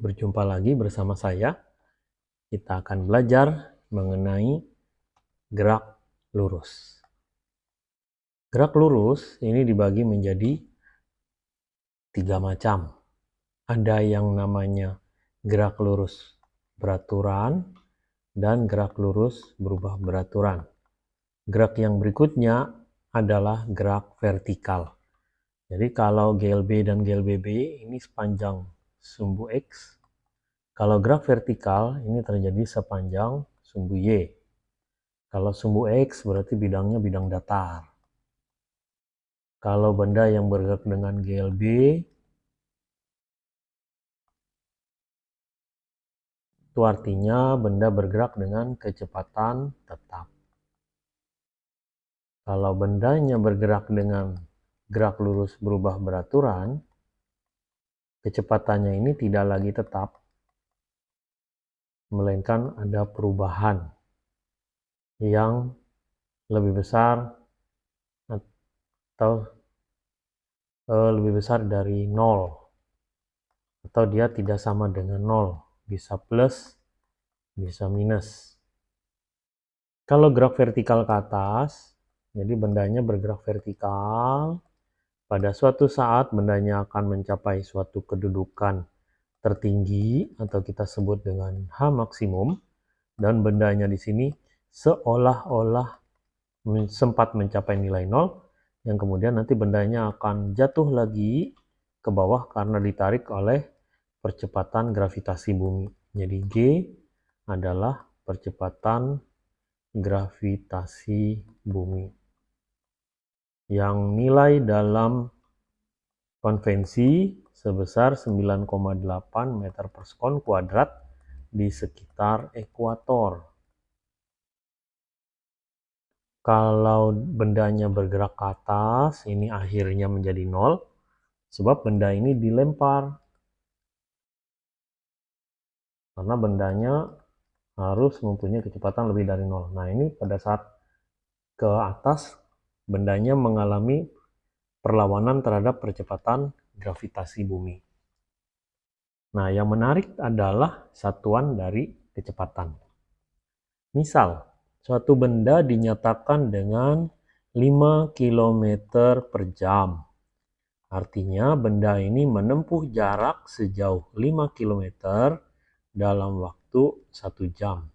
berjumpa lagi bersama saya. Kita akan belajar mengenai gerak lurus. Gerak lurus ini dibagi menjadi tiga macam. Ada yang namanya gerak lurus beraturan dan gerak lurus berubah beraturan. Gerak yang berikutnya adalah gerak vertikal. Jadi kalau GLB dan GLBB ini sepanjang sumbu X. Kalau gerak vertikal ini terjadi sepanjang sumbu Y. Kalau sumbu X berarti bidangnya bidang datar. Kalau benda yang bergerak dengan GLB itu artinya benda bergerak dengan kecepatan tetap. Kalau bendanya bergerak dengan gerak lurus berubah beraturan, kecepatannya ini tidak lagi tetap, melainkan ada perubahan yang lebih besar atau uh, lebih besar dari nol atau dia tidak sama dengan nol bisa plus bisa minus. Kalau gerak vertikal ke atas jadi bendanya bergerak vertikal pada suatu saat bendanya akan mencapai suatu kedudukan tertinggi atau kita sebut dengan H maksimum dan bendanya di sini seolah-olah sempat mencapai nilai nol yang kemudian nanti bendanya akan jatuh lagi ke bawah karena ditarik oleh percepatan gravitasi bumi. Jadi G adalah percepatan gravitasi bumi yang nilai dalam konvensi sebesar 9,8 meter per sekon kuadrat di sekitar ekuator. Kalau bendanya bergerak ke atas, ini akhirnya menjadi nol, sebab benda ini dilempar. Karena bendanya harus mempunyai kecepatan lebih dari nol. Nah ini pada saat ke atas bendanya mengalami perlawanan terhadap percepatan gravitasi bumi. Nah, yang menarik adalah satuan dari kecepatan. Misal, suatu benda dinyatakan dengan 5 km per jam. Artinya benda ini menempuh jarak sejauh 5 km dalam waktu 1 jam.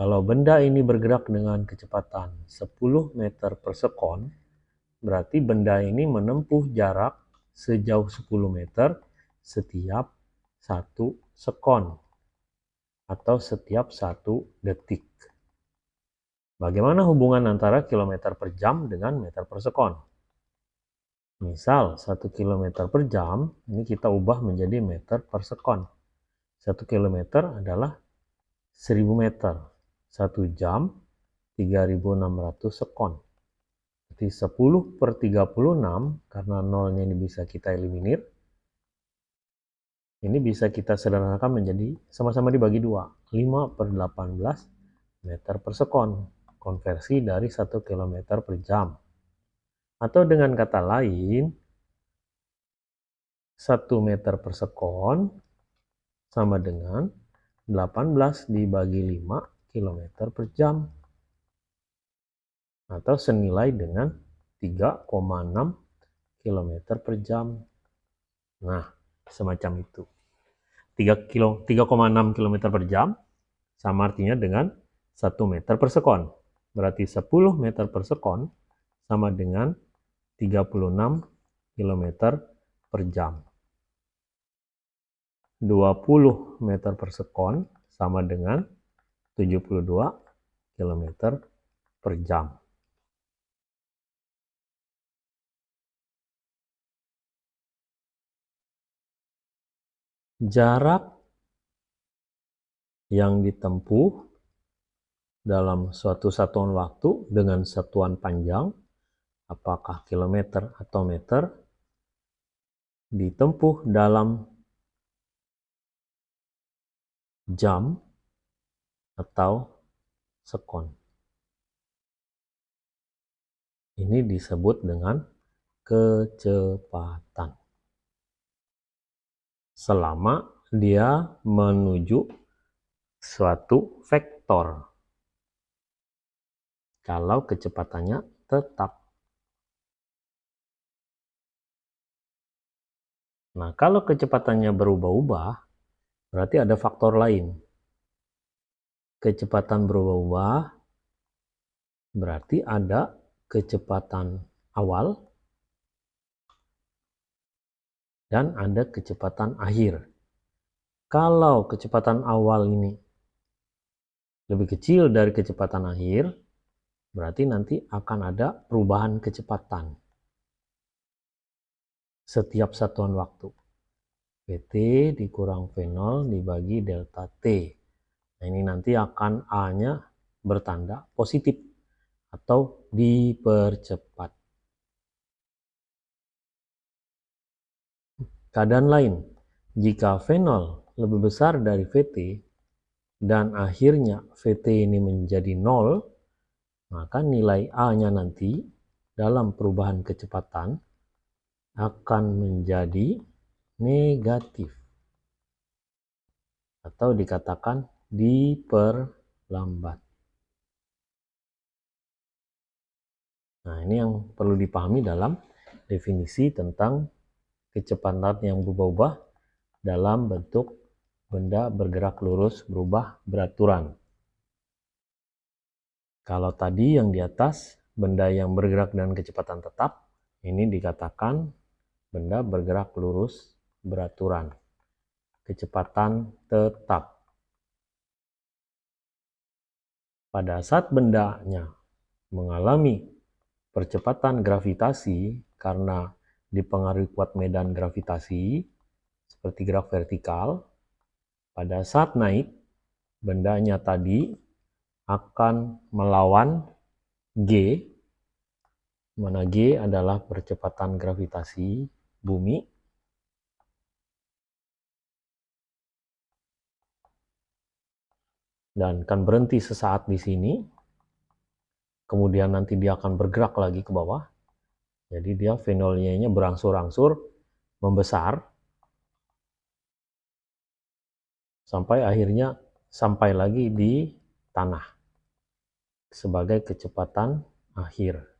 Kalau benda ini bergerak dengan kecepatan 10 meter per sekon, berarti benda ini menempuh jarak sejauh 10 meter setiap satu sekon atau setiap satu detik. Bagaimana hubungan antara kilometer per jam dengan meter per sekon? Misal 1 km per jam, ini kita ubah menjadi meter per sekon. 1 km adalah 1000 meter. 1 jam 3600 sekon. Jadi 10 per 36, karena nolnya ini bisa kita eliminir, ini bisa kita sederhanakan menjadi sama-sama dibagi dua. 5 per 18 meter per sekon. Konversi dari 1 km per jam. Atau dengan kata lain, 1 meter per sekon sama dengan 18 dibagi 5 km per jam atau senilai dengan 3,6 km per jam. Nah, semacam itu. 3 kilo 3,6 km per jam sama artinya dengan 1 meter per sekon. Berarti 10 meter per sekon sama dengan 36 km per jam. 20 meter per sekon sama dengan 72 km per jam. Jarak yang ditempuh dalam suatu satuan waktu dengan satuan panjang, apakah kilometer atau meter, ditempuh dalam jam atau sekon. Ini disebut dengan kecepatan. Selama dia menuju suatu vektor. Kalau kecepatannya tetap. Nah, kalau kecepatannya berubah-ubah, berarti ada faktor lain. Kecepatan berubah-ubah berarti ada kecepatan awal dan ada kecepatan akhir. Kalau kecepatan awal ini lebih kecil dari kecepatan akhir, berarti nanti akan ada perubahan kecepatan setiap satuan waktu. PT dikurang V0 dibagi delta T. Nah, ini nanti akan A-nya bertanda positif atau dipercepat. Keadaan lain, jika V0 lebih besar dari VT dan akhirnya VT ini menjadi 0, maka nilai A-nya nanti dalam perubahan kecepatan akan menjadi negatif atau dikatakan diperlambat. Nah, ini yang perlu dipahami dalam definisi tentang kecepatan yang berubah-ubah dalam bentuk benda bergerak lurus berubah beraturan. Kalau tadi yang di atas benda yang bergerak dengan kecepatan tetap, ini dikatakan benda bergerak lurus beraturan. Kecepatan tetap. Pada saat bendanya mengalami percepatan gravitasi karena dipengaruhi kuat medan gravitasi seperti gerak vertikal, pada saat naik, bendanya tadi akan melawan G, mana G adalah percepatan gravitasi bumi, dan akan berhenti sesaat di sini, kemudian nanti dia akan bergerak lagi ke bawah, jadi dia fenolnya berangsur-angsur membesar. Sampai akhirnya sampai lagi di tanah sebagai kecepatan akhir.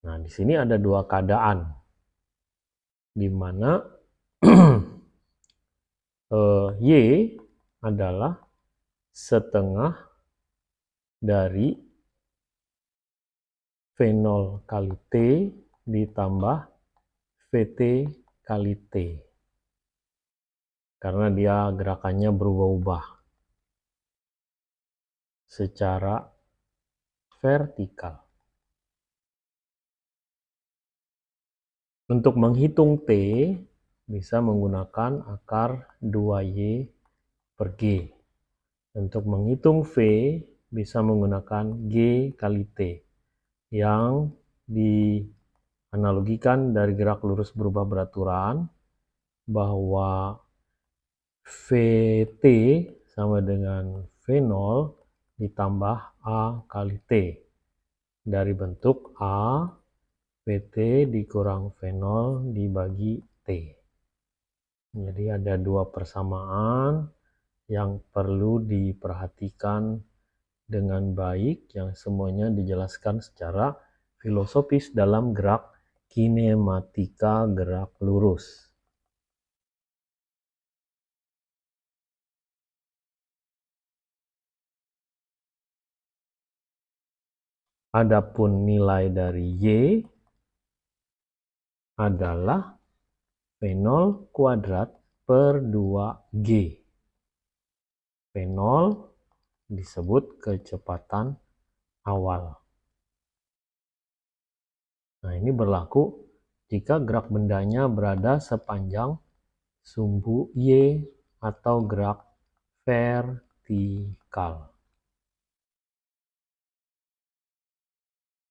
Nah, di sini ada dua keadaan. Di mana uh, Y adalah setengah dari V0 kali T ditambah VT kali T. Karena dia gerakannya berubah-ubah secara vertikal. Untuk menghitung T, bisa menggunakan akar 2Y per G. Untuk menghitung V, bisa menggunakan G kali T yang dianalogikan dari gerak lurus berubah beraturan bahwa VT sama dengan V0 ditambah A kali T dari bentuk A VT dikurang V0 dibagi T. Jadi ada dua persamaan yang perlu diperhatikan dengan baik yang semuanya dijelaskan secara filosofis dalam gerak kinematika gerak lurus. Adapun nilai dari Y adalah V0 kuadrat per 2G. V0 disebut kecepatan awal. Nah, ini berlaku jika gerak bendanya berada sepanjang sumbu Y atau gerak vertikal.